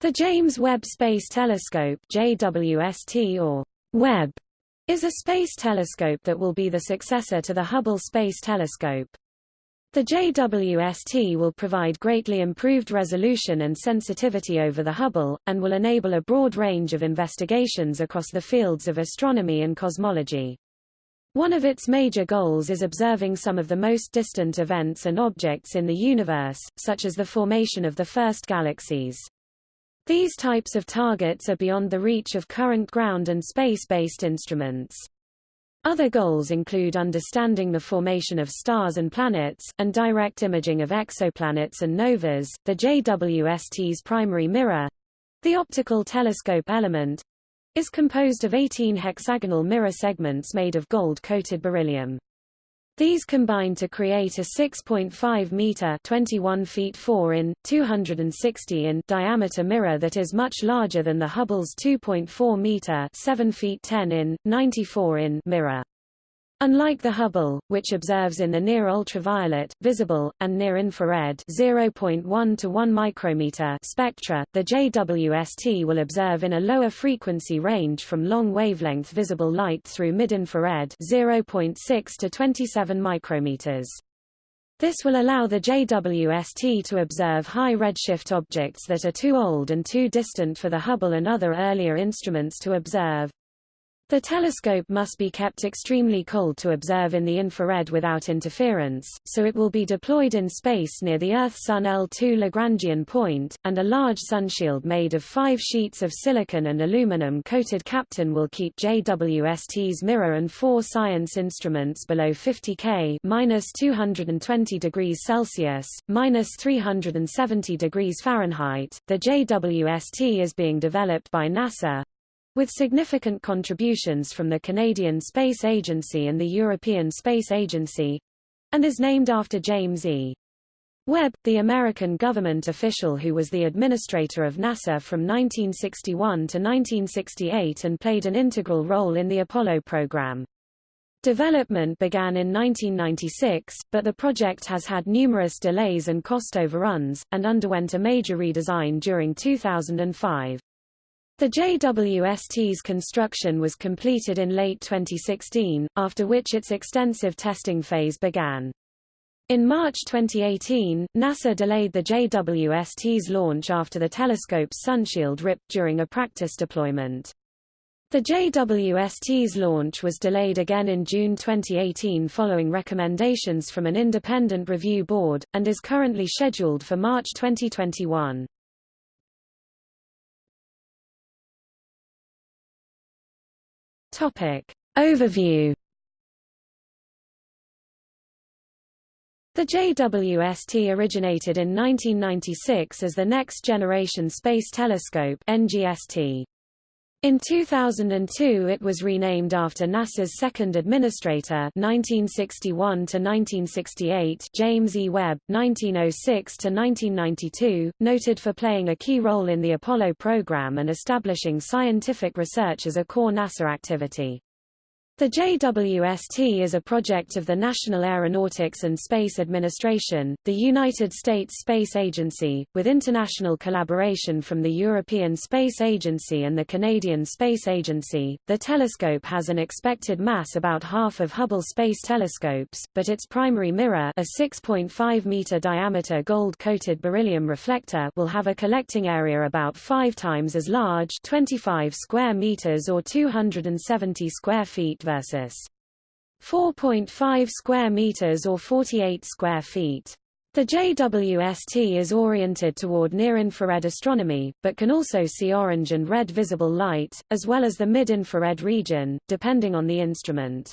The James Webb Space Telescope JWST or Webb is a space telescope that will be the successor to the Hubble Space Telescope. The JWST will provide greatly improved resolution and sensitivity over the Hubble, and will enable a broad range of investigations across the fields of astronomy and cosmology. One of its major goals is observing some of the most distant events and objects in the universe, such as the formation of the first galaxies. These types of targets are beyond the reach of current ground and space-based instruments. Other goals include understanding the formation of stars and planets, and direct imaging of exoplanets and novas. The JWST's primary mirror the optical telescope element is composed of 18 hexagonal mirror segments made of gold-coated beryllium. These combine to create a 6.5 meter 21 feet 4 in 260 in diameter mirror that is much larger than the Hubble's 2.4 meter 7 feet 10 in 94 in mirror. Unlike the Hubble, which observes in the near-ultraviolet, visible, and near-infrared 0.1 to 1 micrometer spectra, the JWST will observe in a lower frequency range from long wavelength visible light through mid-infrared 0.6 to 27 micrometers. This will allow the JWST to observe high redshift objects that are too old and too distant for the Hubble and other earlier instruments to observe. The telescope must be kept extremely cold to observe in the infrared without interference, so it will be deployed in space near the Earth-Sun L2 Lagrangian point, and a large sunshield made of five sheets of silicon and aluminum-coated Kapton will keep JWST's mirror and four science instruments below 50 K minus 220 degrees Celsius, minus 370 degrees Fahrenheit. The JWST is being developed by NASA, with significant contributions from the Canadian Space Agency and the European Space Agency, and is named after James E. Webb, the American government official who was the administrator of NASA from 1961 to 1968 and played an integral role in the Apollo program. Development began in 1996, but the project has had numerous delays and cost overruns, and underwent a major redesign during 2005. The JWST's construction was completed in late 2016, after which its extensive testing phase began. In March 2018, NASA delayed the JWST's launch after the telescope's sunshield ripped during a practice deployment. The JWST's launch was delayed again in June 2018 following recommendations from an independent review board, and is currently scheduled for March 2021. Topic. Overview The JWST originated in 1996 as the Next Generation Space Telescope NGST. In 2002 it was renamed after NASA's second administrator 1961 1968 James E. Webb, 1906–1992, noted for playing a key role in the Apollo program and establishing scientific research as a core NASA activity. The JWST is a project of the National Aeronautics and Space Administration, the United States Space Agency, with international collaboration from the European Space Agency and the Canadian Space Agency. The telescope has an expected mass about half of Hubble Space Telescopes, but its primary mirror, a 6.5 meter diameter gold-coated beryllium reflector, will have a collecting area about 5 times as large, 25 square meters or 270 square feet versus 4.5 square meters or 48 square feet. The JWST is oriented toward near-infrared astronomy, but can also see orange and red visible light, as well as the mid-infrared region, depending on the instrument.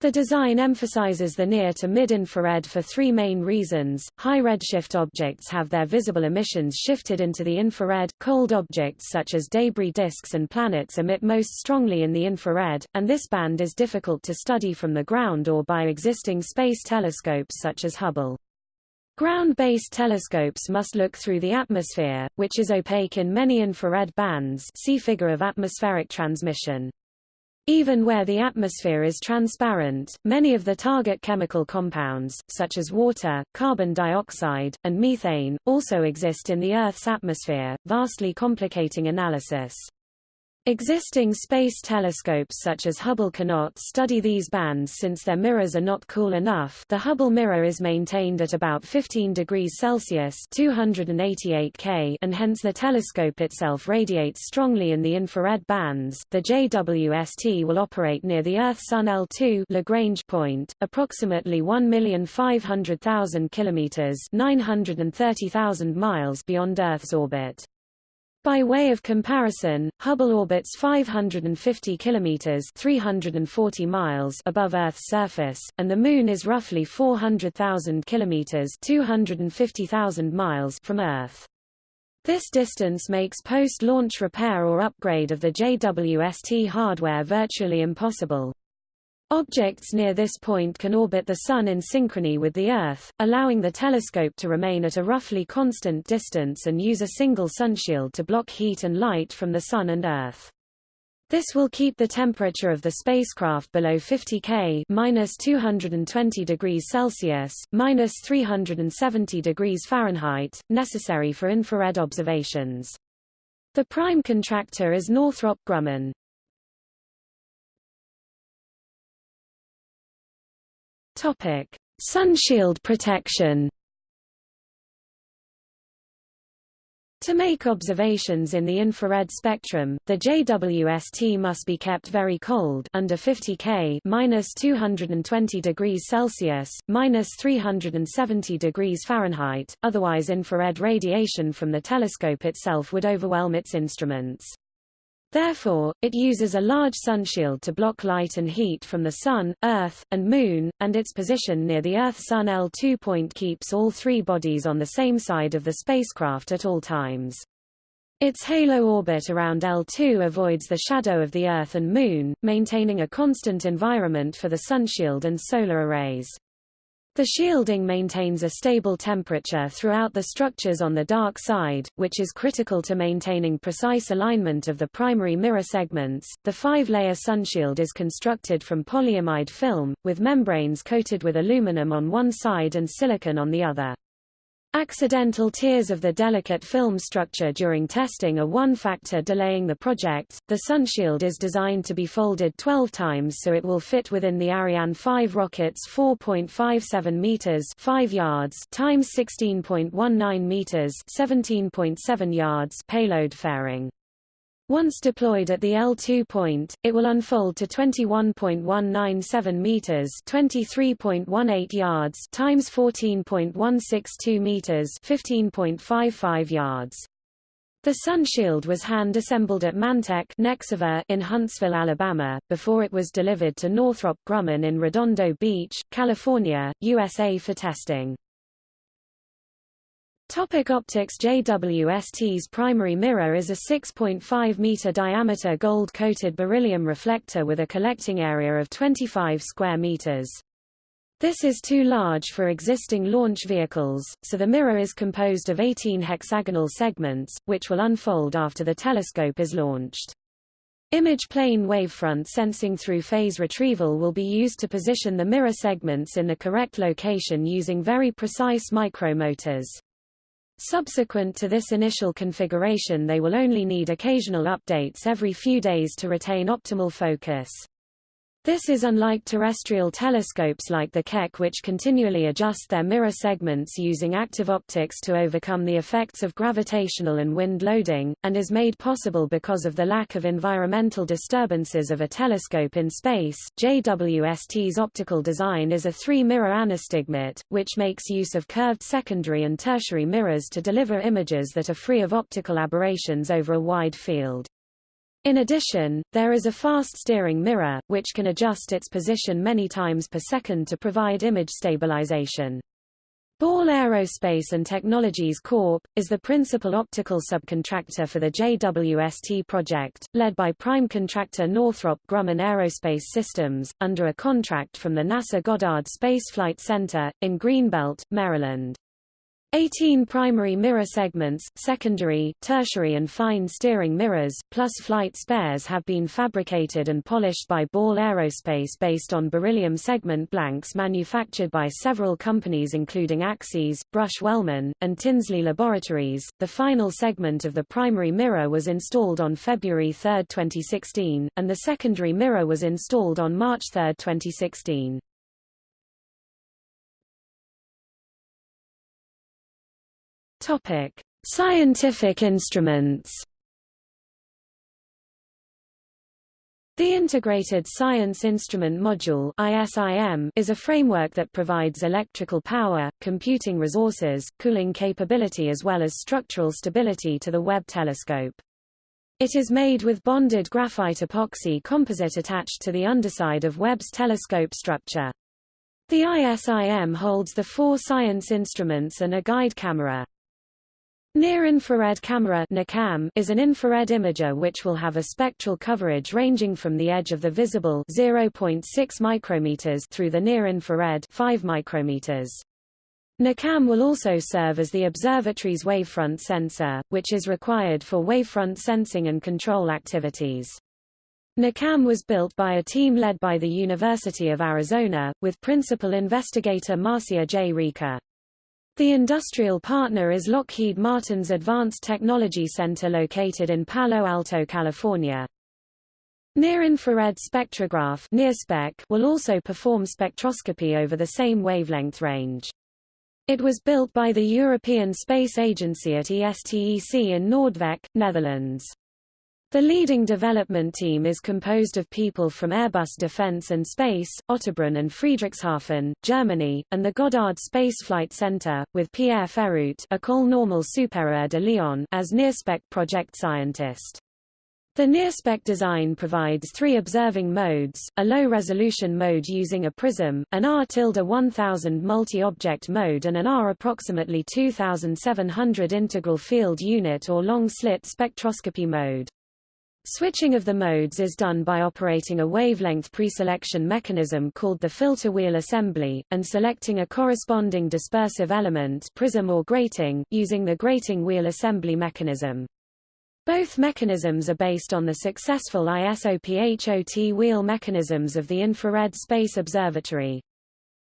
The design emphasizes the near to mid-infrared for three main reasons. High redshift objects have their visible emissions shifted into the infrared. Cold objects such as debris disks and planets emit most strongly in the infrared, and this band is difficult to study from the ground or by existing space telescopes such as Hubble. Ground-based telescopes must look through the atmosphere, which is opaque in many infrared bands see figure of atmospheric transmission. Even where the atmosphere is transparent, many of the target chemical compounds, such as water, carbon dioxide, and methane, also exist in the Earth's atmosphere, vastly complicating analysis. Existing space telescopes such as Hubble cannot study these bands since their mirrors are not cool enough the Hubble mirror is maintained at about 15 degrees Celsius 288 K and hence the telescope itself radiates strongly in the infrared bands. The JWST will operate near the Earth-Sun L2 Lagrange point, approximately 1,500,000 kilometers 930,000 miles beyond Earth's orbit. By way of comparison, Hubble orbits 550 kilometers (340 miles) above Earth's surface, and the Moon is roughly 400,000 kilometers (250,000 miles) from Earth. This distance makes post-launch repair or upgrade of the JWST hardware virtually impossible. Objects near this point can orbit the Sun in synchrony with the Earth, allowing the telescope to remain at a roughly constant distance and use a single sunshield to block heat and light from the Sun and Earth. This will keep the temperature of the spacecraft below 50 K minus 220 degrees Celsius, minus 370 degrees Fahrenheit, necessary for infrared observations. The prime contractor is Northrop Grumman. Topic: Sunshield protection. To make observations in the infrared spectrum, the JWST must be kept very cold under 50 K minus 220 degrees Celsius, minus 370 degrees Fahrenheit, otherwise infrared radiation from the telescope itself would overwhelm its instruments. Therefore, it uses a large sunshield to block light and heat from the Sun, Earth, and Moon, and its position near the Earth-Sun L2 point keeps all three bodies on the same side of the spacecraft at all times. Its halo orbit around L2 avoids the shadow of the Earth and Moon, maintaining a constant environment for the sunshield and solar arrays. The shielding maintains a stable temperature throughout the structures on the dark side, which is critical to maintaining precise alignment of the primary mirror segments. The five-layer sunshield is constructed from polyimide film, with membranes coated with aluminum on one side and silicon on the other. Accidental tears of the delicate film structure during testing are one factor delaying the project. The sunshield is designed to be folded 12 times so it will fit within the Ariane 5 rocket's 4.57 meters 5 yards times 16.19 meters 17.7 yards payload fairing. Once deployed at the L2 point, it will unfold to 21.197 meters, 23.18 yards times 14.162 meters, 15.55 yards. The sunshield was hand-assembled at Mantech in Huntsville, Alabama, before it was delivered to Northrop Grumman in Redondo Beach, California, USA for testing. Topic optics JWST's primary mirror is a 6.5-meter diameter gold-coated beryllium reflector with a collecting area of 25 square meters. This is too large for existing launch vehicles, so the mirror is composed of 18 hexagonal segments, which will unfold after the telescope is launched. Image plane wavefront sensing through phase retrieval will be used to position the mirror segments in the correct location using very precise micromotors. Subsequent to this initial configuration they will only need occasional updates every few days to retain optimal focus. This is unlike terrestrial telescopes like the Keck which continually adjust their mirror segments using active optics to overcome the effects of gravitational and wind loading, and is made possible because of the lack of environmental disturbances of a telescope in space. JWST's optical design is a three-mirror anastigmat, which makes use of curved secondary and tertiary mirrors to deliver images that are free of optical aberrations over a wide field. In addition, there is a fast steering mirror, which can adjust its position many times per second to provide image stabilization. Ball Aerospace and Technologies Corp. is the principal optical subcontractor for the JWST project, led by prime contractor Northrop Grumman Aerospace Systems, under a contract from the NASA Goddard Space Flight Center, in Greenbelt, Maryland. 18 primary mirror segments, secondary, tertiary and fine steering mirrors, plus flight spares have been fabricated and polished by Ball Aerospace based on beryllium segment blanks manufactured by several companies including Axsys, Brush-Wellman, and Tinsley Laboratories. The final segment of the primary mirror was installed on February 3, 2016, and the secondary mirror was installed on March 3, 2016. Topic: Scientific instruments. The Integrated Science Instrument Module ISIM is a framework that provides electrical power, computing resources, cooling capability as well as structural stability to the Webb telescope. It is made with bonded graphite epoxy composite attached to the underside of Webb's telescope structure. The ISIM holds the four science instruments and a guide camera. Near-infrared camera is an infrared imager which will have a spectral coverage ranging from the edge of the visible 0.6 micrometers through the near-infrared 5 micrometers. NIRCam will also serve as the observatory's wavefront sensor, which is required for wavefront sensing and control activities. NIRCam was built by a team led by the University of Arizona, with principal investigator Marcia J. Rieke. The industrial partner is Lockheed Martin's Advanced Technology Center located in Palo Alto, California. Near-infrared spectrograph will also perform spectroscopy over the same wavelength range. It was built by the European Space Agency at ESTEC in Noordwijk, Netherlands. The leading development team is composed of people from Airbus Defence and Space, Ottobrunn and Friedrichshafen, Germany, and the Goddard Space Flight Center, with Pierre Ferruit École Normale Supérieure de Lyon as NIRSpec project scientist. The NIRSpec design provides three observing modes, a low-resolution mode using a prism, an R-1000 multi-object mode and an R approximately 2700 integral field unit or long-slit spectroscopy mode. Switching of the modes is done by operating a wavelength preselection mechanism called the filter wheel assembly, and selecting a corresponding dispersive element prism or grating, using the grating wheel assembly mechanism. Both mechanisms are based on the successful ISOPHOT wheel mechanisms of the Infrared Space Observatory.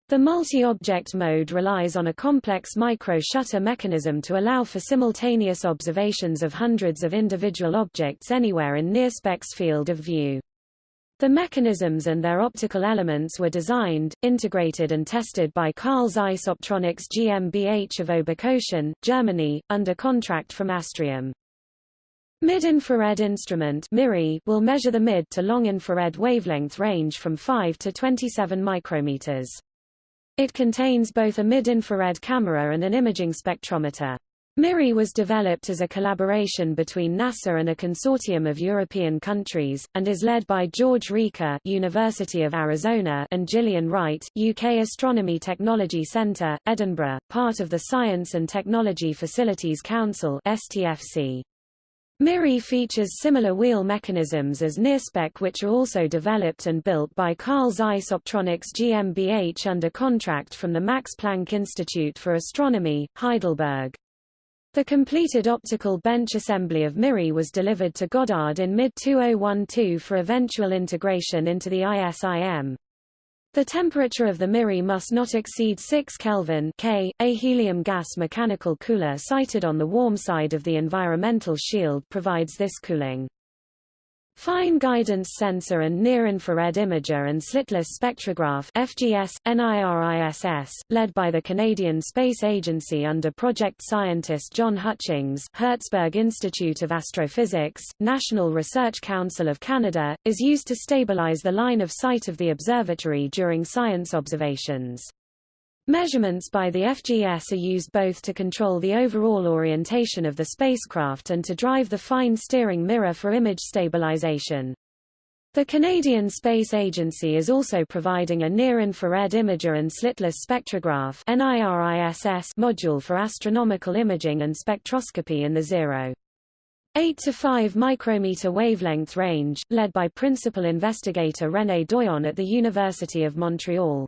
The multi-object mode relies on a complex micro-shutter mechanism to allow for simultaneous observations of hundreds of individual objects anywhere in NIRSPEC's field of view. The mechanisms and their optical elements were designed, integrated and tested by Carl Zeiss Optronics GmbH of Oberkochen, Germany, under contract from Astrium. Mid-infrared instrument MIRI will measure the mid to long infrared wavelength range from 5 to 27 micrometers. It contains both a mid-infrared camera and an imaging spectrometer. MIRI was developed as a collaboration between NASA and a consortium of European countries, and is led by George Rieke University of Arizona and Gillian Wright, UK Astronomy Technology Centre, Edinburgh, part of the Science and Technology Facilities Council STFC. MIRI features similar wheel mechanisms as NIRSPEC which are also developed and built by Carl Zeiss Optronics GmbH under contract from the Max Planck Institute for Astronomy, Heidelberg. The completed optical bench assembly of MIRI was delivered to Goddard in mid-2012 for eventual integration into the ISIM. The temperature of the MIRI must not exceed 6 Kelvin K. A helium gas mechanical cooler sited on the warm side of the environmental shield provides this cooling. Fine Guidance Sensor and Near-Infrared Imager and Slitless Spectrograph FGS, NIRISS, led by the Canadian Space Agency under project scientist John Hutchings Herzberg Institute of Astrophysics, National Research Council of Canada, is used to stabilize the line of sight of the observatory during science observations. Measurements by the FGS are used both to control the overall orientation of the spacecraft and to drive the fine steering mirror for image stabilization. The Canadian Space Agency is also providing a near-infrared imager and slitless spectrograph module for astronomical imaging and spectroscopy in the 0. 8 to 5 micrometer wavelength range, led by principal investigator René Doyon at the University of Montreal.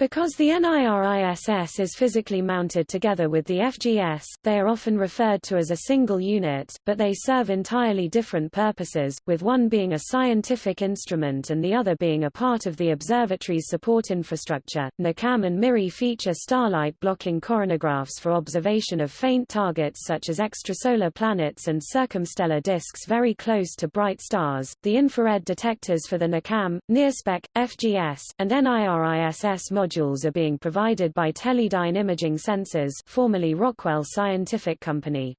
Because the NIRISS is physically mounted together with the FGS, they are often referred to as a single unit, but they serve entirely different purposes, with one being a scientific instrument and the other being a part of the observatory's support infrastructure. NIRCam and MIRI feature starlight blocking coronagraphs for observation of faint targets such as extrasolar planets and circumstellar disks very close to bright stars. The infrared detectors for the NIRCam, NIRSpec, FGS, and NIRISS modules are being provided by Teledyne Imaging Sensors formerly Rockwell Scientific Company.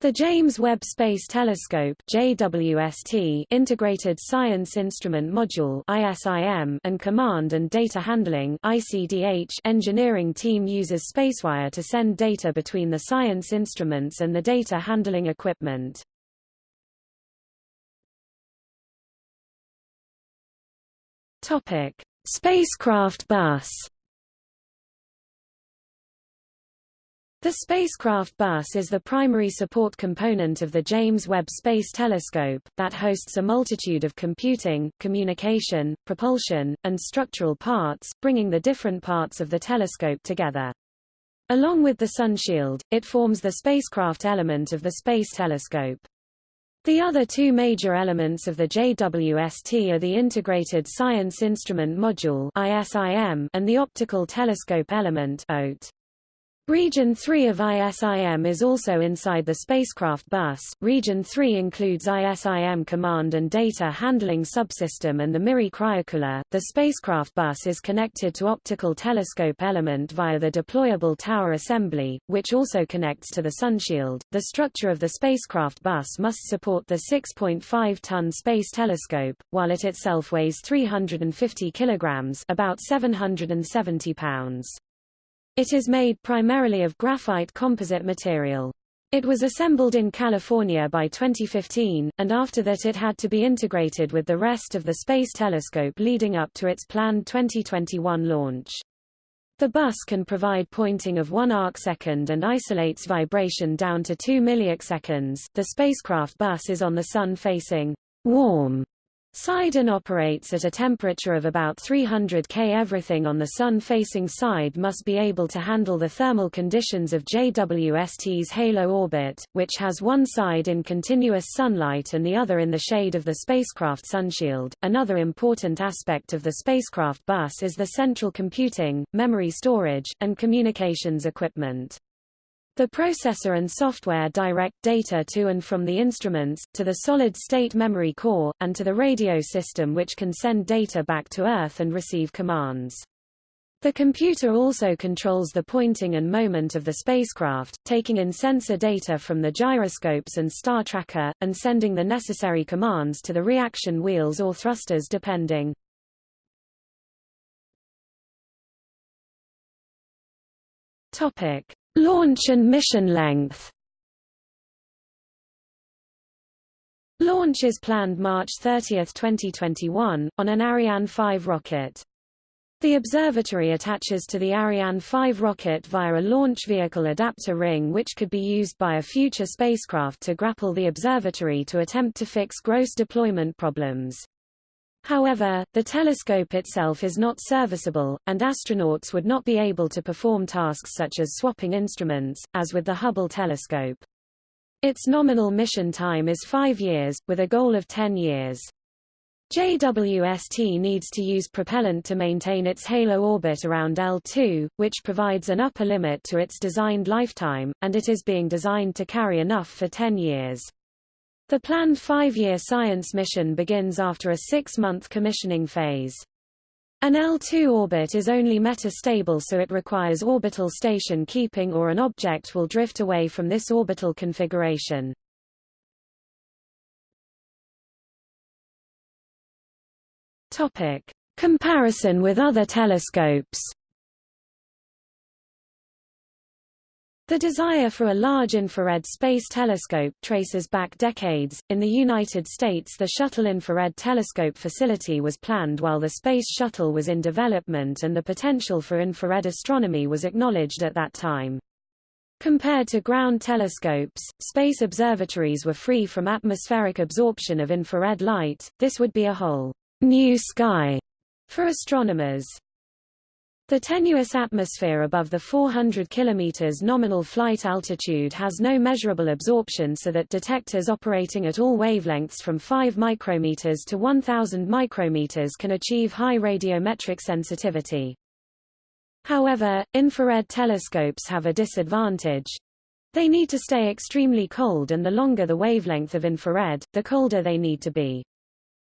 The James Webb Space Telescope JWST Integrated Science Instrument Module ISIM and Command and Data Handling ICDH engineering team uses SpaceWire to send data between the science instruments and the data handling equipment. Topic: Spacecraft bus The spacecraft bus is the primary support component of the James Webb Space Telescope, that hosts a multitude of computing, communication, propulsion, and structural parts, bringing the different parts of the telescope together. Along with the sunshield, it forms the spacecraft element of the Space Telescope. The other two major elements of the JWST are the Integrated Science Instrument Module and the Optical Telescope Element OTE. Region 3 of ISIM is also inside the spacecraft bus. Region 3 includes ISIM command and data handling subsystem and the MIRI cryocooler. The spacecraft bus is connected to optical telescope element via the deployable tower assembly, which also connects to the sunshield. The structure of the spacecraft bus must support the 6.5-ton space telescope, while it itself weighs 350 kilograms, about 770 pounds. It is made primarily of graphite composite material. It was assembled in California by 2015, and after that it had to be integrated with the rest of the Space Telescope leading up to its planned 2021 launch. The bus can provide pointing of 1 arcsecond and isolates vibration down to 2 milliarcseconds. The spacecraft bus is on the sun facing warm Side operates at a temperature of about 300 K. Everything on the sun-facing side must be able to handle the thermal conditions of JWST's halo orbit, which has one side in continuous sunlight and the other in the shade of the spacecraft sunshield. Another important aspect of the spacecraft bus is the central computing, memory storage, and communications equipment. The processor and software direct data to and from the instruments, to the solid-state memory core, and to the radio system which can send data back to Earth and receive commands. The computer also controls the pointing and moment of the spacecraft, taking in sensor data from the gyroscopes and star tracker, and sending the necessary commands to the reaction wheels or thrusters depending. Topic. Launch and mission length Launch is planned March 30, 2021, on an Ariane 5 rocket. The observatory attaches to the Ariane 5 rocket via a launch vehicle adapter ring which could be used by a future spacecraft to grapple the observatory to attempt to fix gross deployment problems. However, the telescope itself is not serviceable, and astronauts would not be able to perform tasks such as swapping instruments, as with the Hubble telescope. Its nominal mission time is five years, with a goal of 10 years. JWST needs to use propellant to maintain its halo orbit around L2, which provides an upper limit to its designed lifetime, and it is being designed to carry enough for 10 years. The planned five-year science mission begins after a six-month commissioning phase. An L2 orbit is only metastable so it requires orbital station keeping or an object will drift away from this orbital configuration. Topic. Comparison with other telescopes The desire for a large infrared space telescope traces back decades. In the United States, the Shuttle Infrared Telescope facility was planned while the Space Shuttle was in development and the potential for infrared astronomy was acknowledged at that time. Compared to ground telescopes, space observatories were free from atmospheric absorption of infrared light. This would be a whole new sky for astronomers. The tenuous atmosphere above the 400 km nominal flight altitude has no measurable absorption so that detectors operating at all wavelengths from 5 micrometers to 1000 micrometers can achieve high radiometric sensitivity. However, infrared telescopes have a disadvantage. They need to stay extremely cold and the longer the wavelength of infrared, the colder they need to be.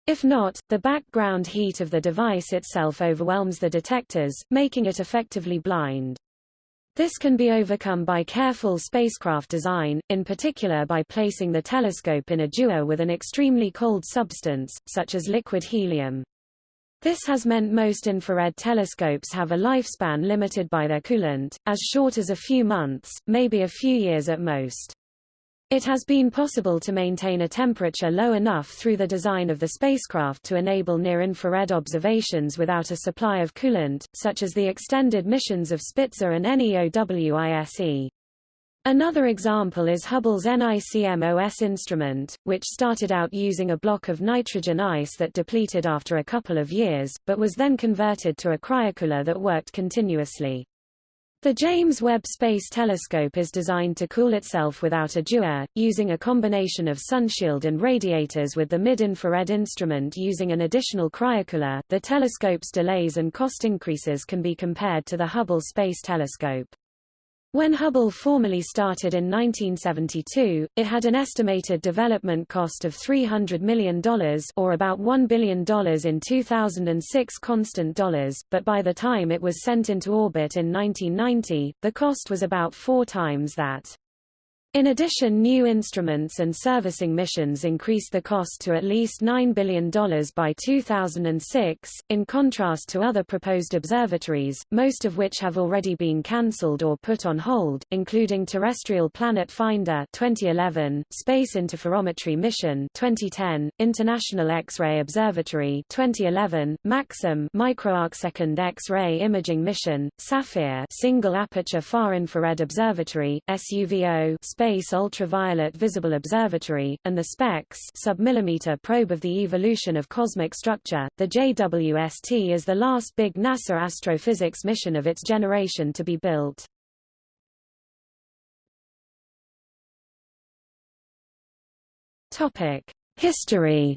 If not, the background heat of the device itself overwhelms the detectors, making it effectively blind. This can be overcome by careful spacecraft design, in particular by placing the telescope in a dewar with an extremely cold substance, such as liquid helium. This has meant most infrared telescopes have a lifespan limited by their coolant, as short as a few months, maybe a few years at most. It has been possible to maintain a temperature low enough through the design of the spacecraft to enable near-infrared observations without a supply of coolant, such as the extended missions of Spitzer and NEOWISE. Another example is Hubble's NICMOS instrument, which started out using a block of nitrogen ice that depleted after a couple of years, but was then converted to a cryocooler that worked continuously. The James Webb Space Telescope is designed to cool itself without a dewar, using a combination of sunshield and radiators with the mid-infrared instrument using an additional cryocooler. The telescope's delays and cost increases can be compared to the Hubble Space Telescope. When Hubble formally started in 1972, it had an estimated development cost of $300 million or about $1 billion in 2006 constant dollars, but by the time it was sent into orbit in 1990, the cost was about four times that. In addition new instruments and servicing missions increased the cost to at least $9 billion by 2006, in contrast to other proposed observatories, most of which have already been cancelled or put on hold, including Terrestrial Planet Finder 2011, Space Interferometry Mission 2010, International X-ray Observatory 2011, MAXIM Microarcsecond X-ray Imaging Mission, SAFIR Single Aperture Far Infrared Observatory, SUVO Space Ultraviolet Visible Observatory, and the SPECS submillimeter probe of the evolution of cosmic structure. The JWST is the last big NASA astrophysics mission of its generation to be built. Topic: History.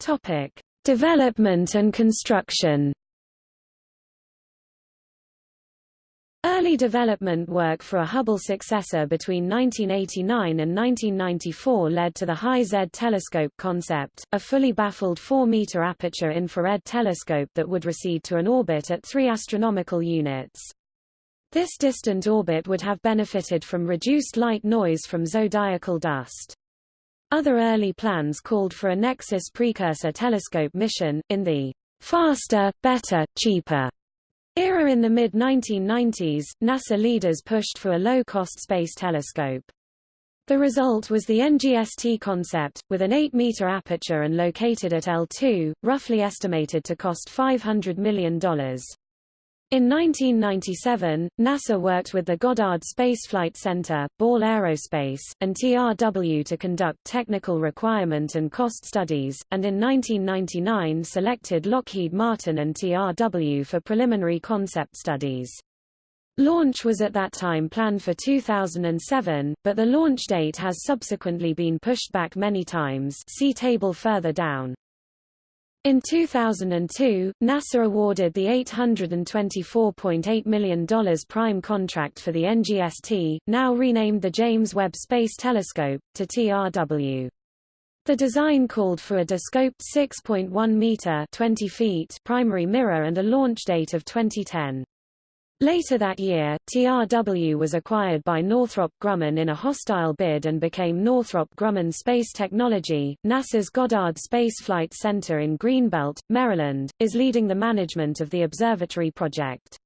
Topic: Development and construction. Early development work for a Hubble successor between 1989 and 1994 led to the High Z telescope concept, a fully baffled 4-meter aperture infrared telescope that would recede to an orbit at 3 astronomical units. This distant orbit would have benefited from reduced light noise from zodiacal dust. Other early plans called for a Nexus precursor telescope mission, in the faster, better, cheaper era in the mid-1990s, NASA leaders pushed for a low-cost space telescope. The result was the NGST concept, with an 8-meter aperture and located at L2, roughly estimated to cost $500 million. In 1997, NASA worked with the Goddard Space Flight Center, Ball Aerospace, and TRW to conduct technical requirement and cost studies, and in 1999 selected Lockheed Martin and TRW for preliminary concept studies. Launch was at that time planned for 2007, but the launch date has subsequently been pushed back many times see table further down. In 2002, NASA awarded the $824.8 million prime contract for the NGST, now renamed the James Webb Space Telescope, to TRW. The design called for a descoped 6.1 meter 20 feet primary mirror and a launch date of 2010. Later that year, TRW was acquired by Northrop Grumman in a hostile bid and became Northrop Grumman Space Technology. NASA's Goddard Space Flight Center in Greenbelt, Maryland, is leading the management of the observatory project.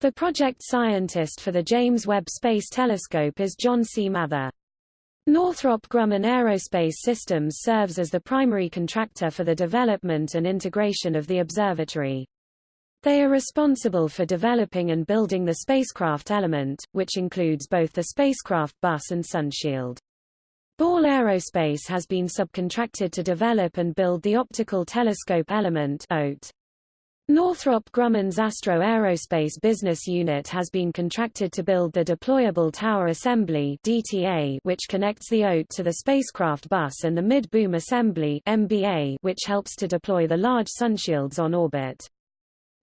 The project scientist for the James Webb Space Telescope is John C. Mather. Northrop Grumman Aerospace Systems serves as the primary contractor for the development and integration of the observatory. They are responsible for developing and building the spacecraft element, which includes both the spacecraft bus and sunshield. Ball Aerospace has been subcontracted to develop and build the Optical Telescope Element OTE. Northrop Grumman's Astro Aerospace Business Unit has been contracted to build the Deployable Tower Assembly DTA, which connects the OTE to the spacecraft bus and the Mid-Boom Assembly MBA, which helps to deploy the large sunshields on orbit.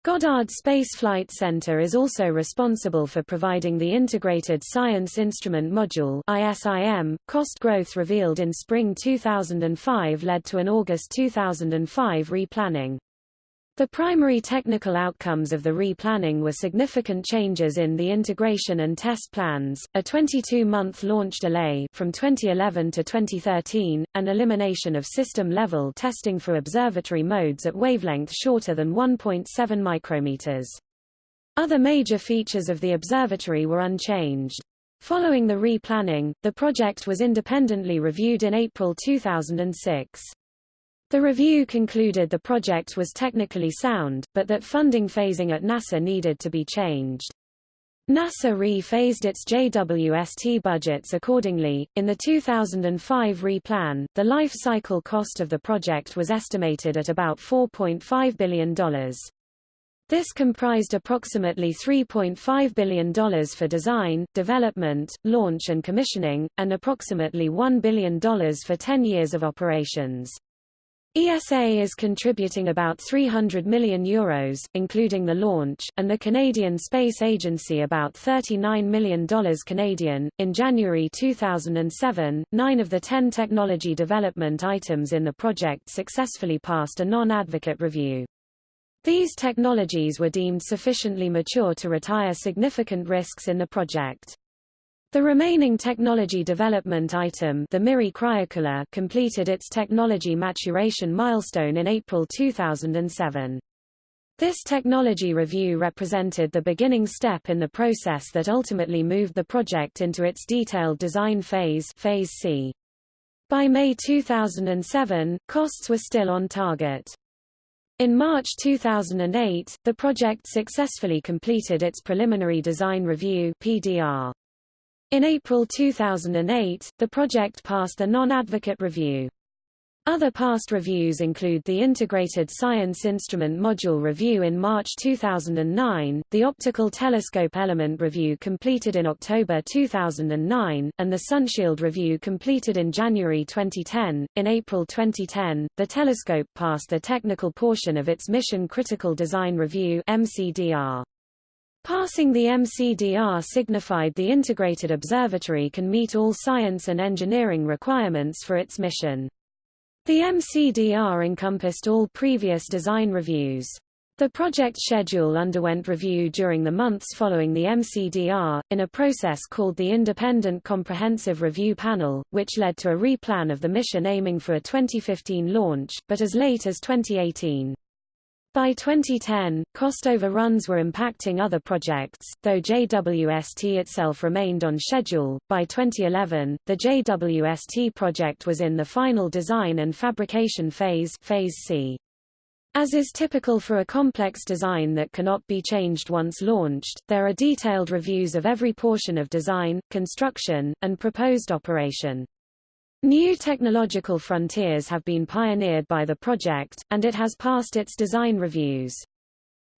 Goddard Space Flight Center is also responsible for providing the Integrated Science Instrument Module ISIM. .Cost growth revealed in spring 2005 led to an August 2005 replanning. The primary technical outcomes of the replanning were significant changes in the integration and test plans, a 22-month launch delay from 2011 to 2013, and elimination of system-level testing for observatory modes at wavelength shorter than 1.7 micrometers. Other major features of the observatory were unchanged. Following the replanning, the project was independently reviewed in April 2006. The review concluded the project was technically sound, but that funding phasing at NASA needed to be changed. NASA re-phased its JWST budgets accordingly. In the 2005 replan, the life cycle cost of the project was estimated at about $4.5 billion. This comprised approximately $3.5 billion for design, development, launch and commissioning, and approximately $1 billion for 10 years of operations. ESA is contributing about €300 million, Euros, including the launch, and the Canadian Space Agency about $39 million Canadian. In January 2007, nine of the ten technology development items in the project successfully passed a non-advocate review. These technologies were deemed sufficiently mature to retire significant risks in the project. The remaining technology development item the MIRI Cryocooler completed its technology maturation milestone in April 2007. This technology review represented the beginning step in the process that ultimately moved the project into its detailed design phase, phase C. By May 2007, costs were still on target. In March 2008, the project successfully completed its preliminary design review PDR. In April 2008, the project passed the non-advocate review. Other past reviews include the Integrated Science Instrument Module Review in March 2009, the Optical Telescope Element Review completed in October 2009, and the Sunshield Review completed in January 2010. In April 2010, the telescope passed the technical portion of its Mission Critical Design Review MCDR. Passing the MCDR signified the integrated observatory can meet all science and engineering requirements for its mission. The MCDR encompassed all previous design reviews. The project schedule underwent review during the months following the MCDR, in a process called the Independent Comprehensive Review Panel, which led to a replan of the mission aiming for a 2015 launch, but as late as 2018. By 2010, cost overruns were impacting other projects, though JWST itself remained on schedule. By 2011, the JWST project was in the final design and fabrication phase, phase C. As is typical for a complex design that cannot be changed once launched, there are detailed reviews of every portion of design, construction, and proposed operation. New technological frontiers have been pioneered by the project, and it has passed its design reviews.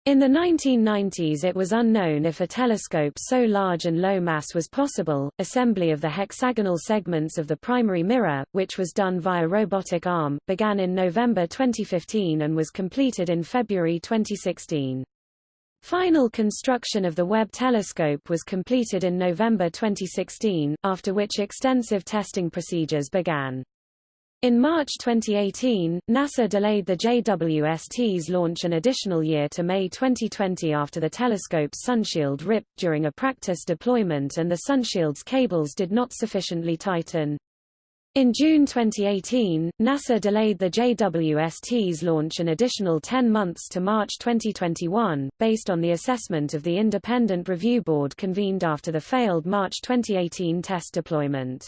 In the 1990s it was unknown if a telescope so large and low mass was possible. Assembly of the hexagonal segments of the primary mirror, which was done via robotic arm, began in November 2015 and was completed in February 2016. Final construction of the Webb telescope was completed in November 2016, after which extensive testing procedures began. In March 2018, NASA delayed the JWST's launch an additional year to May 2020 after the telescope's sunshield ripped during a practice deployment and the sunshield's cables did not sufficiently tighten. In June 2018, NASA delayed the JWST's launch an additional 10 months to March 2021, based on the assessment of the Independent Review Board convened after the failed March 2018 test deployment.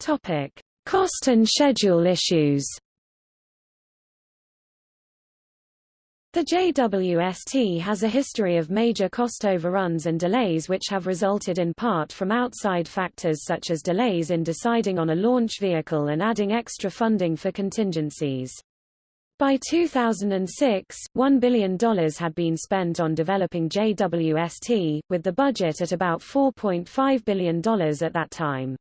Topic: Cost and schedule issues. The JWST has a history of major cost overruns and delays which have resulted in part from outside factors such as delays in deciding on a launch vehicle and adding extra funding for contingencies. By 2006, $1 billion had been spent on developing JWST, with the budget at about $4.5 billion at that time.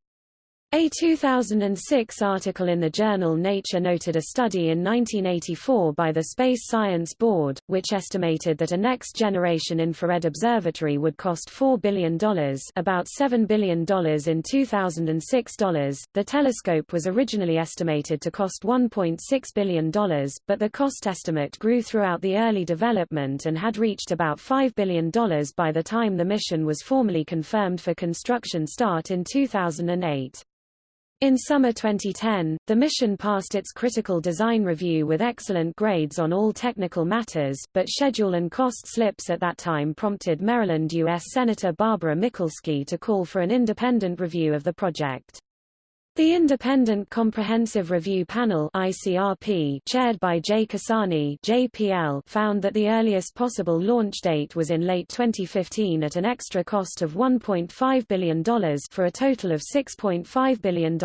A 2006 article in the journal Nature noted a study in 1984 by the Space Science Board, which estimated that a next-generation infrared observatory would cost $4 billion about $7 billion in 2006 dollars. The telescope was originally estimated to cost $1.6 billion, but the cost estimate grew throughout the early development and had reached about $5 billion by the time the mission was formally confirmed for construction start in 2008. In summer 2010, the mission passed its critical design review with excellent grades on all technical matters, but schedule and cost slips at that time prompted Maryland U.S. Senator Barbara Mikulski to call for an independent review of the project. The Independent Comprehensive Review Panel ICRP, chaired by Jay Casani JPL, found that the earliest possible launch date was in late 2015 at an extra cost of $1.5 billion for a total of $6.5 billion.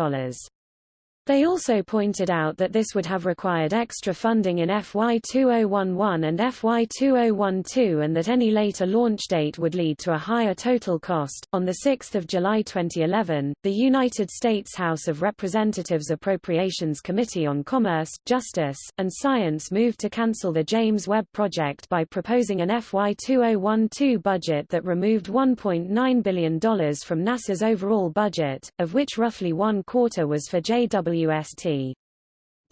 They also pointed out that this would have required extra funding in FY 2011 and FY 2012 and that any later launch date would lead to a higher total cost. On 6 July 2011, the United States House of Representatives Appropriations Committee on Commerce, Justice, and Science moved to cancel the James Webb Project by proposing an FY 2012 budget that removed $1.9 billion from NASA's overall budget, of which roughly one quarter was for JW WST.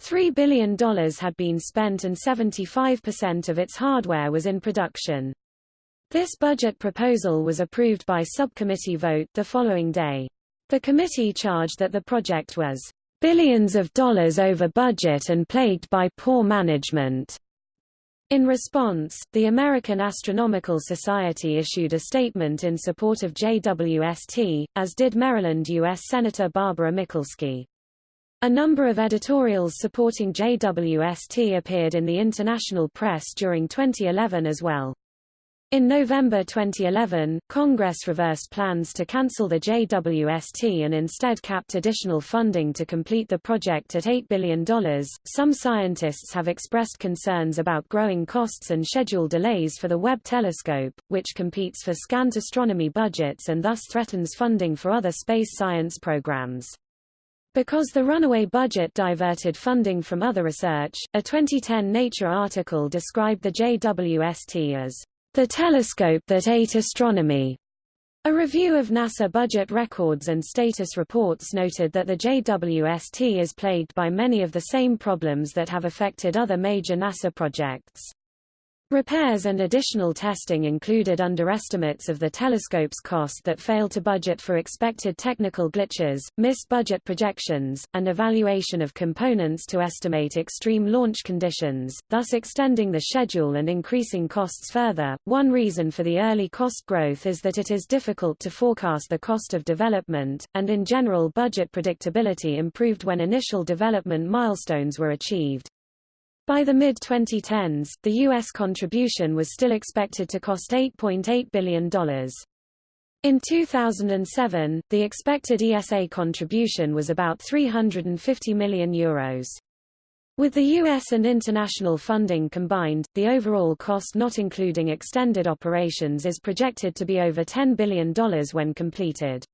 $3 billion had been spent and 75% of its hardware was in production. This budget proposal was approved by subcommittee vote the following day. The committee charged that the project was billions of dollars over budget and plagued by poor management. In response, the American Astronomical Society issued a statement in support of JWST, as did Maryland U.S. Senator Barbara Mikulski. A number of editorials supporting JWST appeared in the international press during 2011 as well. In November 2011, Congress reversed plans to cancel the JWST and instead capped additional funding to complete the project at $8 billion. Some scientists have expressed concerns about growing costs and schedule delays for the Webb telescope, which competes for scant astronomy budgets and thus threatens funding for other space science programs. Because the runaway budget diverted funding from other research, a 2010 Nature article described the JWST as the telescope that ate astronomy. A review of NASA budget records and status reports noted that the JWST is plagued by many of the same problems that have affected other major NASA projects. Repairs and additional testing included underestimates of the telescope's cost that failed to budget for expected technical glitches, missed budget projections, and evaluation of components to estimate extreme launch conditions, thus extending the schedule and increasing costs further. One reason for the early cost growth is that it is difficult to forecast the cost of development, and in general budget predictability improved when initial development milestones were achieved. By the mid-2010s, the U.S. contribution was still expected to cost $8.8 billion. In 2007, the expected ESA contribution was about €350 million. Euros. With the U.S. and international funding combined, the overall cost not including extended operations is projected to be over $10 billion when completed.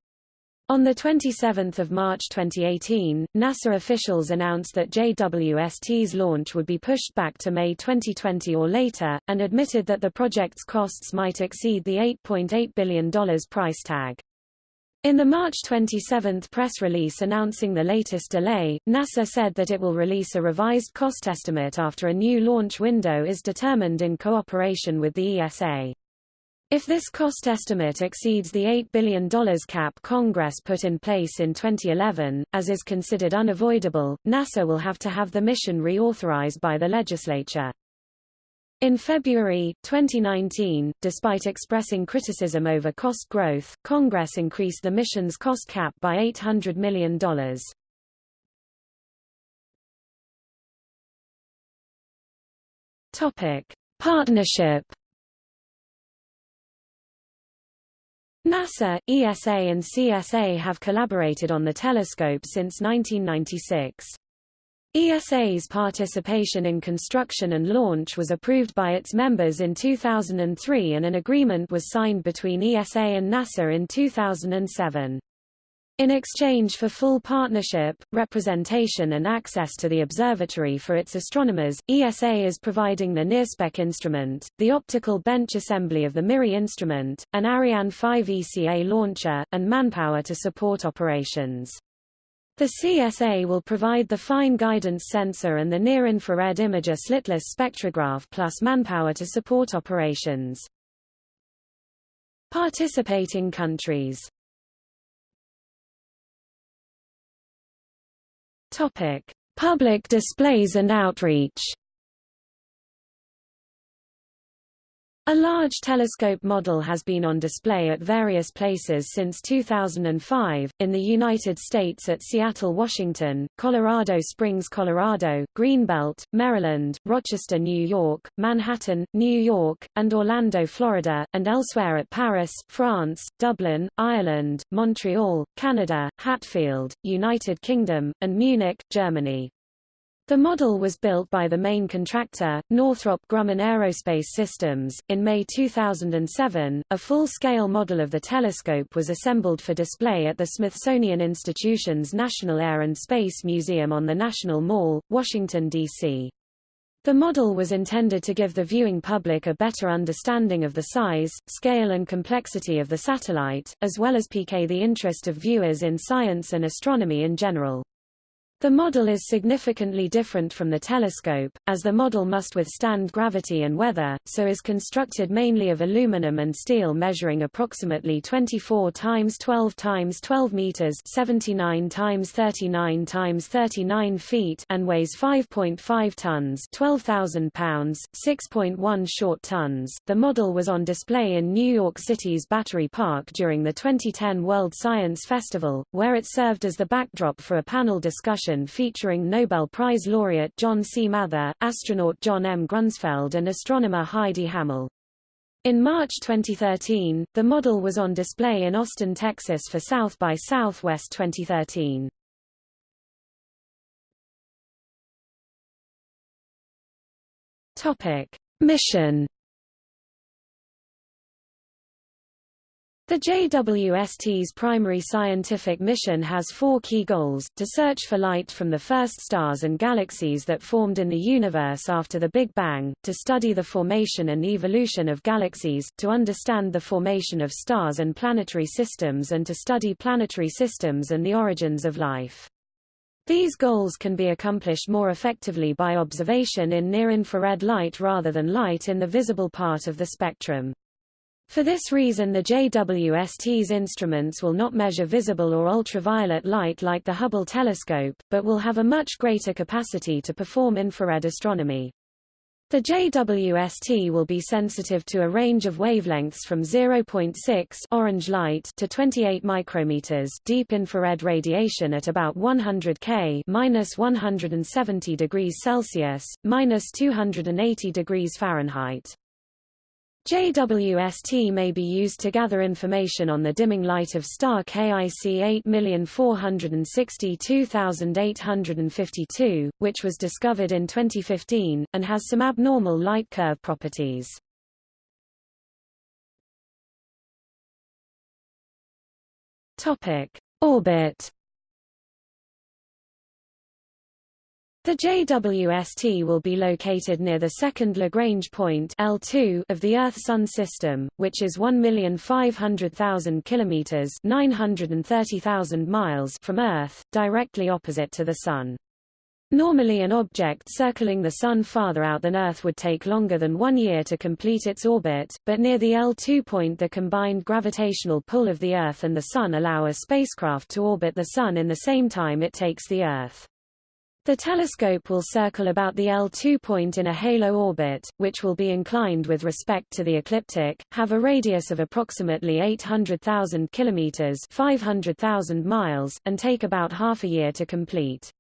On 27 March 2018, NASA officials announced that JWST's launch would be pushed back to May 2020 or later, and admitted that the project's costs might exceed the $8.8 billion price tag. In the March 27 press release announcing the latest delay, NASA said that it will release a revised cost estimate after a new launch window is determined in cooperation with the ESA. If this cost estimate exceeds the $8 billion cap Congress put in place in 2011, as is considered unavoidable, NASA will have to have the mission reauthorized by the legislature. In February, 2019, despite expressing criticism over cost growth, Congress increased the mission's cost cap by $800 million. Partnership NASA, ESA and CSA have collaborated on the telescope since 1996. ESA's participation in construction and launch was approved by its members in 2003 and an agreement was signed between ESA and NASA in 2007. In exchange for full partnership, representation and access to the observatory for its astronomers, ESA is providing the NIRSpec instrument, the optical bench assembly of the MIRI instrument, an Ariane 5 ECA launcher, and manpower to support operations. The CSA will provide the fine guidance sensor and the near-infrared imager slitless spectrograph plus manpower to support operations. Participating countries Topic: Public displays and outreach. A large telescope model has been on display at various places since 2005, in the United States at Seattle, Washington, Colorado Springs, Colorado, Greenbelt, Maryland, Rochester, New York, Manhattan, New York, and Orlando, Florida, and elsewhere at Paris, France, Dublin, Ireland, Montreal, Canada, Hatfield, United Kingdom, and Munich, Germany. The model was built by the main contractor, Northrop Grumman Aerospace Systems. In May 2007, a full-scale model of the telescope was assembled for display at the Smithsonian Institution's National Air and Space Museum on the National Mall, Washington, D.C. The model was intended to give the viewing public a better understanding of the size, scale and complexity of the satellite, as well as pique the interest of viewers in science and astronomy in general. The model is significantly different from the telescope, as the model must withstand gravity and weather, so is constructed mainly of aluminum and steel measuring approximately 24 times 12 times 12 meters 79 times 39 times 39 feet and weighs 5.5 tons 12,000 pounds, 6.1 short tons. The model was on display in New York City's Battery Park during the 2010 World Science Festival, where it served as the backdrop for a panel discussion featuring Nobel Prize laureate John C. Mather, astronaut John M. Grunsfeld and astronomer Heidi Hammel. In March 2013, the model was on display in Austin, Texas for South by Southwest 2013. Topic: Mission The JWST's primary scientific mission has four key goals, to search for light from the first stars and galaxies that formed in the universe after the Big Bang, to study the formation and evolution of galaxies, to understand the formation of stars and planetary systems and to study planetary systems and the origins of life. These goals can be accomplished more effectively by observation in near-infrared light rather than light in the visible part of the spectrum. For this reason the JWST's instruments will not measure visible or ultraviolet light like the Hubble telescope, but will have a much greater capacity to perform infrared astronomy. The JWST will be sensitive to a range of wavelengths from 0.6 orange light to 28 micrometers deep infrared radiation at about 100 K minus 170 degrees Celsius, minus 280 degrees Fahrenheit. JWST may be used to gather information on the dimming light of star KIC 8462852, which was discovered in 2015, and has some abnormal light curve properties. Orbit The JWST will be located near the second Lagrange point L2 of the Earth-Sun system, which is 1,500,000 kilometers (930,000 miles) from Earth, directly opposite to the Sun. Normally an object circling the Sun farther out than Earth would take longer than one year to complete its orbit, but near the L2 point the combined gravitational pull of the Earth and the Sun allow a spacecraft to orbit the Sun in the same time it takes the Earth. The telescope will circle about the L2 point in a halo orbit, which will be inclined with respect to the ecliptic, have a radius of approximately 800,000 kilometers, 500,000 miles, and take about half a year to complete.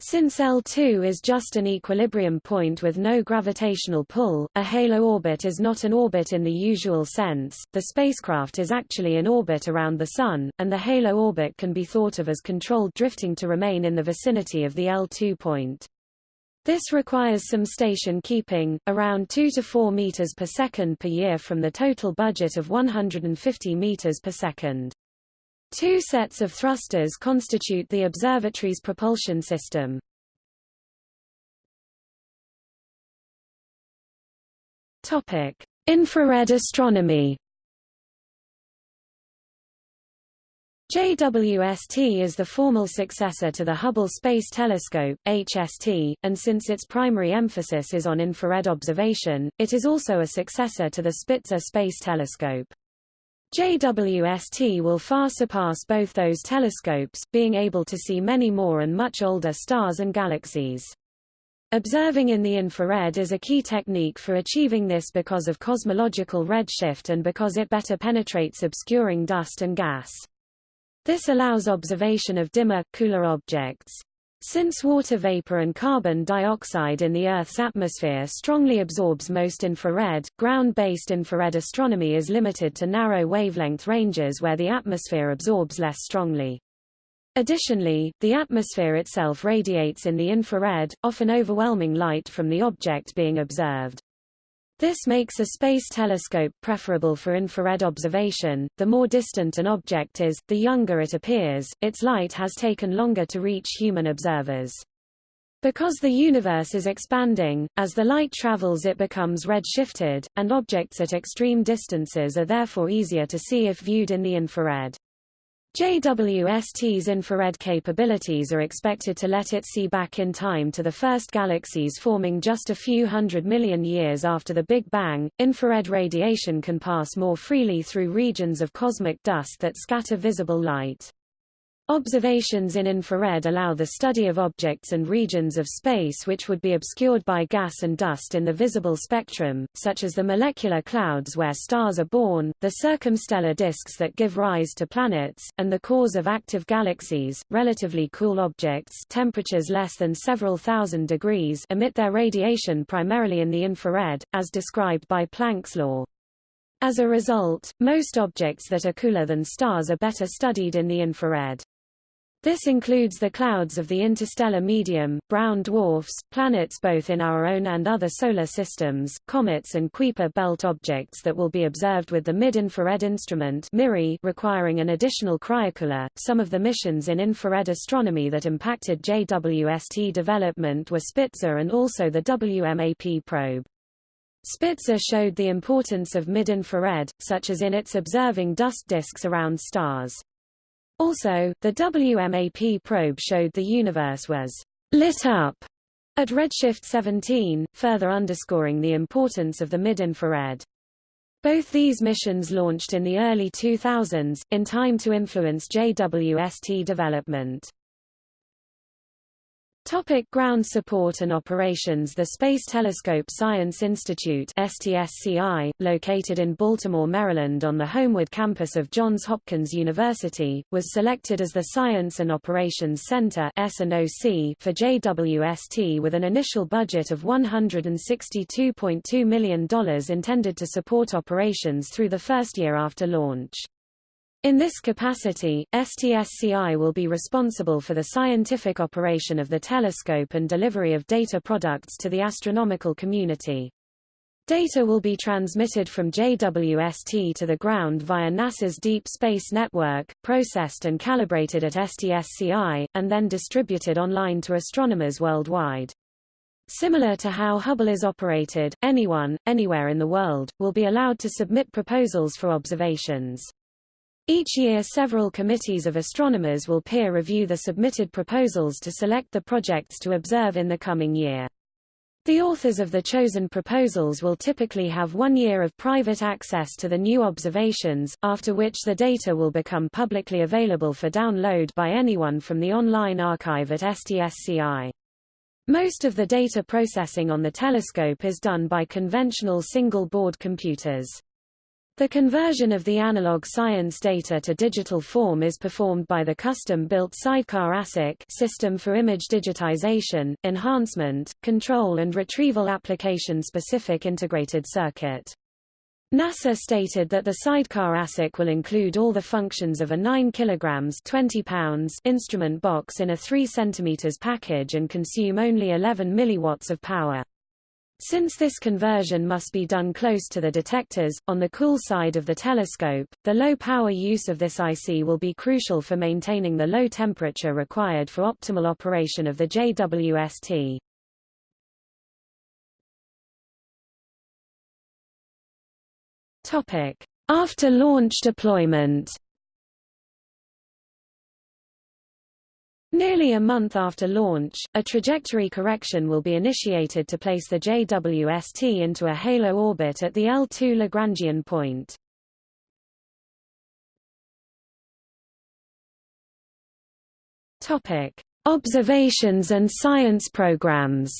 Since L2 is just an equilibrium point with no gravitational pull, a halo orbit is not an orbit in the usual sense, the spacecraft is actually in orbit around the Sun, and the halo orbit can be thought of as controlled drifting to remain in the vicinity of the L2 point. This requires some station keeping, around 2 to 4 meters per second per year from the total budget of 150 meters per second. Two sets of thrusters constitute the observatory's propulsion system. Topic: Infrared astronomy. JWST is the formal successor to the Hubble Space Telescope HST, and since its primary emphasis is on infrared observation, it is also a successor to the Spitzer Space Telescope. JWST will far surpass both those telescopes, being able to see many more and much older stars and galaxies. Observing in the infrared is a key technique for achieving this because of cosmological redshift and because it better penetrates obscuring dust and gas. This allows observation of dimmer, cooler objects. Since water vapor and carbon dioxide in the Earth's atmosphere strongly absorbs most infrared, ground-based infrared astronomy is limited to narrow wavelength ranges where the atmosphere absorbs less strongly. Additionally, the atmosphere itself radiates in the infrared, often overwhelming light from the object being observed. This makes a space telescope preferable for infrared observation. The more distant an object is, the younger it appears, its light has taken longer to reach human observers. Because the universe is expanding, as the light travels it becomes red-shifted, and objects at extreme distances are therefore easier to see if viewed in the infrared. JWST's infrared capabilities are expected to let it see back in time to the first galaxies forming just a few hundred million years after the Big Bang. Infrared radiation can pass more freely through regions of cosmic dust that scatter visible light. Observations in infrared allow the study of objects and regions of space which would be obscured by gas and dust in the visible spectrum, such as the molecular clouds where stars are born, the circumstellar disks that give rise to planets, and the cores of active galaxies. Relatively cool objects temperatures less than several thousand degrees emit their radiation primarily in the infrared, as described by Planck's law. As a result, most objects that are cooler than stars are better studied in the infrared. This includes the clouds of the interstellar medium, brown dwarfs, planets both in our own and other solar systems, comets and Kuiper belt objects that will be observed with the Mid-Infrared Instrument MIRI requiring an additional cryocooler. Some of the missions in infrared astronomy that impacted JWST development were Spitzer and also the WMAP probe. Spitzer showed the importance of mid-infrared, such as in its observing dust disks around stars. Also, the WMAP probe showed the universe was lit up at redshift 17, further underscoring the importance of the mid-infrared. Both these missions launched in the early 2000s, in time to influence JWST development. Topic ground support and operations The Space Telescope Science Institute STSCI, located in Baltimore, Maryland on the Homewood campus of Johns Hopkins University, was selected as the Science and Operations Center for JWST with an initial budget of $162.2 million intended to support operations through the first year after launch. In this capacity, STSCI will be responsible for the scientific operation of the telescope and delivery of data products to the astronomical community. Data will be transmitted from JWST to the ground via NASA's Deep Space Network, processed and calibrated at STSCI, and then distributed online to astronomers worldwide. Similar to how Hubble is operated, anyone, anywhere in the world, will be allowed to submit proposals for observations. Each year several committees of astronomers will peer review the submitted proposals to select the projects to observe in the coming year. The authors of the chosen proposals will typically have one year of private access to the new observations, after which the data will become publicly available for download by anyone from the online archive at STSCI. Most of the data processing on the telescope is done by conventional single-board computers. The conversion of the analog science data to digital form is performed by the custom-built Sidecar ASIC system for image digitization, enhancement, control and retrieval application-specific integrated circuit. NASA stated that the Sidecar ASIC will include all the functions of a 9 kg 20 pounds instrument box in a 3 cm package and consume only 11 milliwatts of power. Since this conversion must be done close to the detectors, on the cool side of the telescope, the low power use of this IC will be crucial for maintaining the low temperature required for optimal operation of the JWST. After launch deployment Nearly a month after launch, a trajectory correction will be initiated to place the JWST into a halo orbit at the L2 Lagrangian point. Topic: Observations and science programs.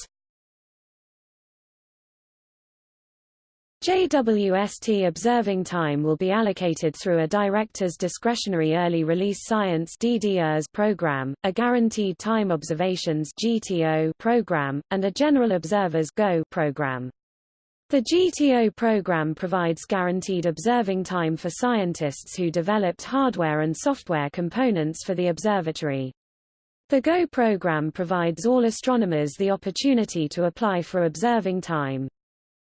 JWST observing time will be allocated through a Director's Discretionary Early Release Science DDERS program, a Guaranteed Time Observations GTO program, and a General Observers GO program. The GTO program provides guaranteed observing time for scientists who developed hardware and software components for the observatory. The GO program provides all astronomers the opportunity to apply for observing time.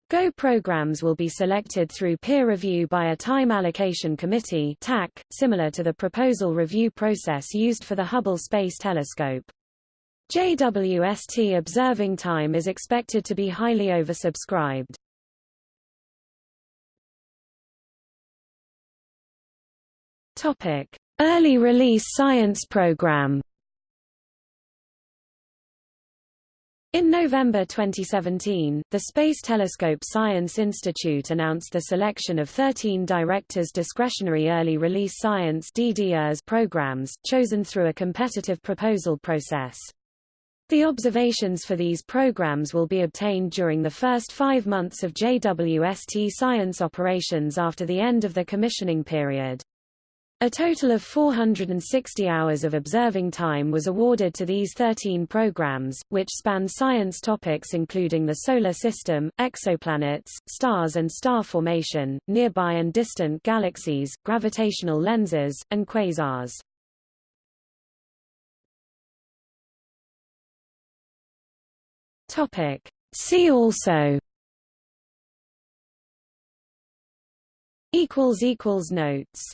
Go programs will be selected through peer review by a Time Allocation Committee TAC, similar to the proposal review process used for the Hubble Space Telescope. JWST observing time is expected to be highly oversubscribed. Early release science program In November 2017, the Space Telescope Science Institute announced the selection of 13 Directors Discretionary Early Release Science DDERS programs, chosen through a competitive proposal process. The observations for these programs will be obtained during the first five months of JWST science operations after the end of the commissioning period. A total of 460 hours of observing time was awarded to these 13 programs, which span science topics including the Solar System, exoplanets, stars and star formation, nearby and distant galaxies, gravitational lenses, and quasars. See also Notes